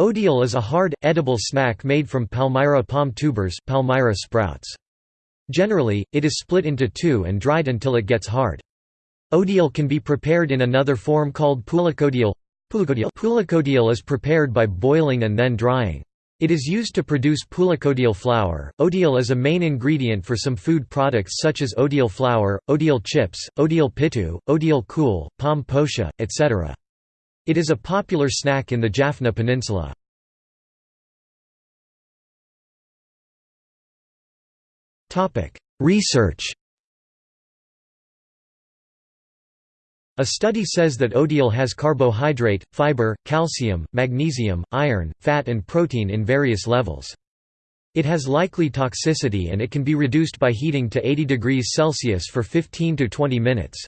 Odial is a hard, edible snack made from palmyra palm tubers palmyra sprouts. Generally, it is split into two and dried until it gets hard. Odial can be prepared in another form called pulakodial. Pulakodial is prepared by boiling and then drying. It is used to produce pulakodial flour. Odial is a main ingredient for some food products such as odial flour, odial chips, odial pitu, odial kool, palm posha, etc. It is a popular snack in the Jaffna Peninsula. Research A study says that odial has carbohydrate, fiber, calcium, magnesium, iron, fat and protein in various levels. It has likely toxicity and it can be reduced by heating to 80 degrees Celsius for 15 to 20 minutes.